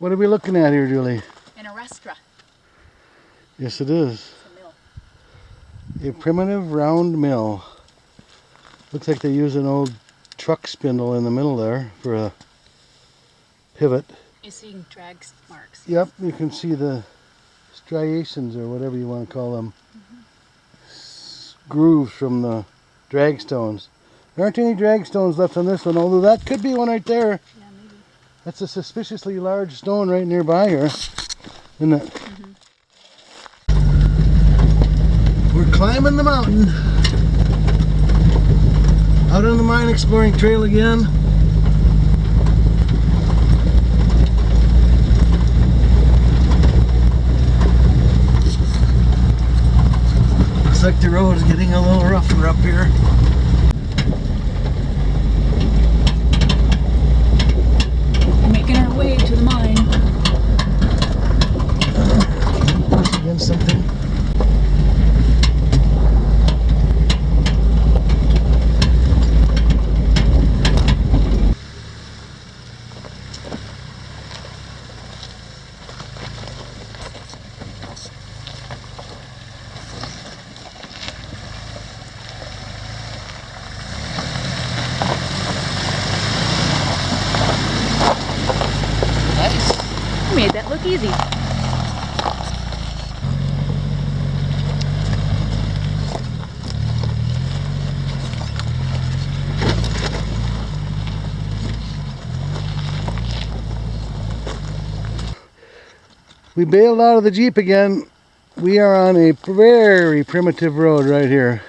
What are we looking at here, Julie? An arrastra. Yes, it is. A mill. A primitive round mill. Looks like they use an old truck spindle in the middle there for a pivot. You're seeing drag marks. Yep, you can see the striations or whatever you want to call them. S- Grooves from the drag stones. There aren't any drag stones left on this one, although that could be one right there. That's a suspiciously large stone right nearby here. Isn't it? Mm-hmm. We're climbing the mountain. Out on the mine exploring trail again. Looks like the road is getting a little rougher up here. Making our way to the mine. Push against something. You made that look easy. We bailed out of the Jeep again. We are on a very primitive road right here.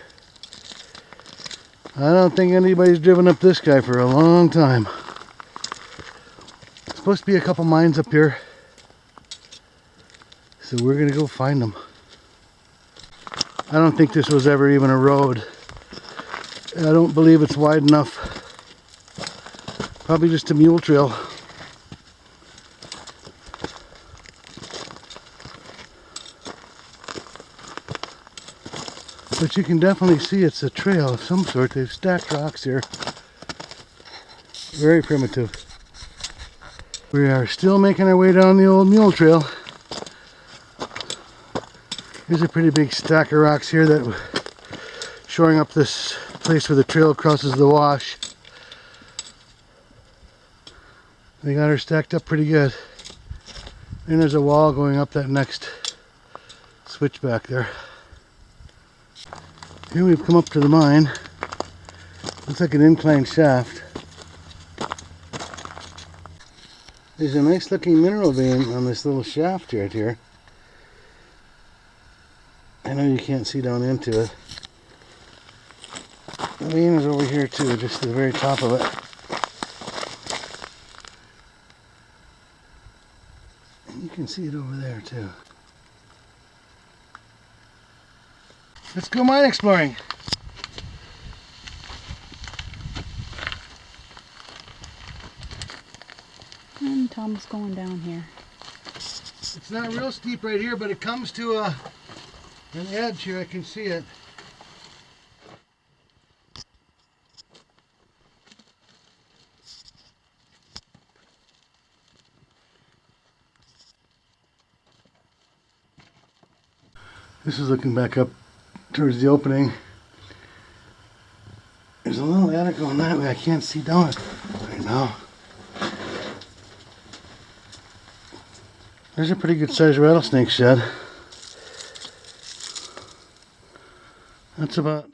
I don't think anybody's driven up this guy for a long time. Supposed to be a couple mines up here. So we're gonna go find them. I don't think this was ever even a road. I don't believe it's wide enough. Probably just a mule trail. But you can definitely see it's a trail of some sort. They've stacked rocks here. Very primitive. We are still making our way down the old mule trail. Here's a pretty big stack of rocks here that shoring up this place where the trail crosses the wash. They got her stacked up pretty good. And there's a wall going up that next switchback there. Here we've come up to the mine. Looks like an inclined shaft. There's a nice looking mineral vein on this little shaft right here. I know you can't see down into it. The vein is over here too, just at the very top of it. And you can see it over there too. Let's go mine exploring. Hmm, and Tom's going down here. It's not real steep right here, but it comes to a, an edge here. I can see it. This is looking back up towards the opening. There's a little adit going that way. I can't see down it right now. There's a pretty good sized rattlesnake shed. That's about.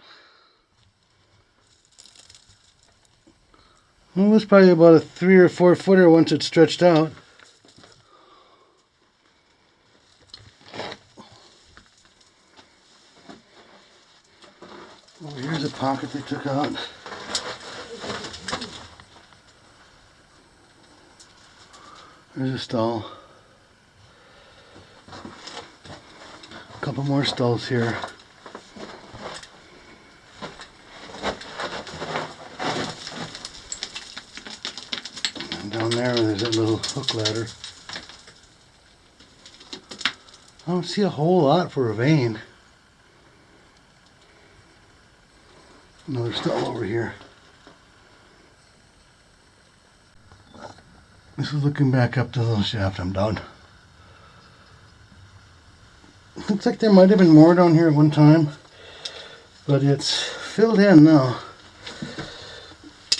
Well, it was probably about a three or four footer once it stretched out. Oh, here's a pocket they took out. There's a stall. A couple more stalls here. And down there, there's that little hook ladder. I don't see a whole lot for a vein. Another stall over here. This is looking back up to the little shaft I'm down. Looks like there might have been more down here at one time, but it's filled in now.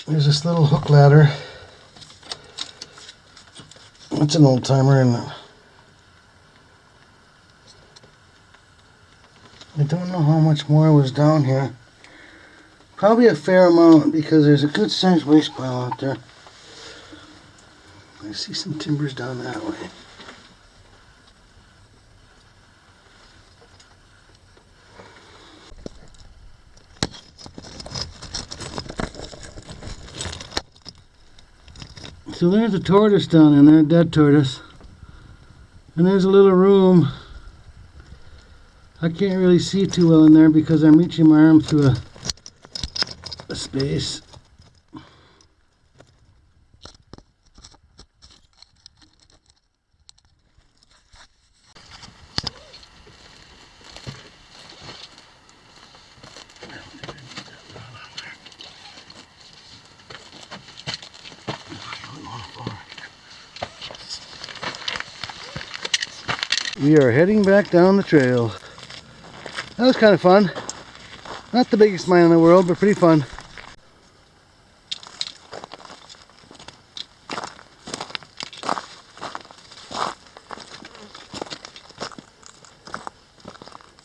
There's this little hook ladder. It's an old timer and I don't know how much more was down here. Probably a fair amount because there's a good sized waste pile out there. I see some timbers down that way. So there's a tortoise down in there, dead tortoise. And there's a little room. I can't really see too well in there because I'm reaching my arm through a, a space. We are heading back down the trail. That was kind of fun. Not the biggest mine in the world, but pretty fun.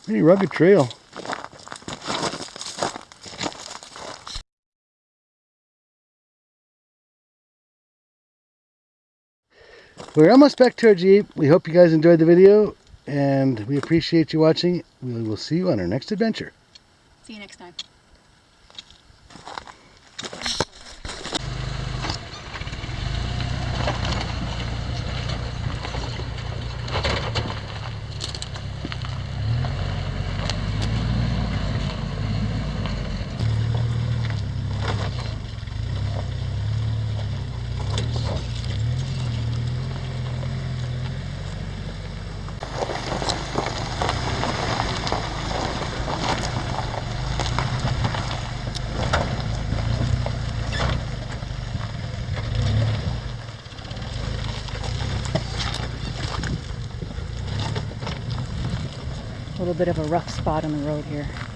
Pretty rugged trail. We're almost back to our Jeep. We hope you guys enjoyed the video and we appreciate you watching. We will see you on our next adventure. See you next time. Little bit of a rough spot on the road here.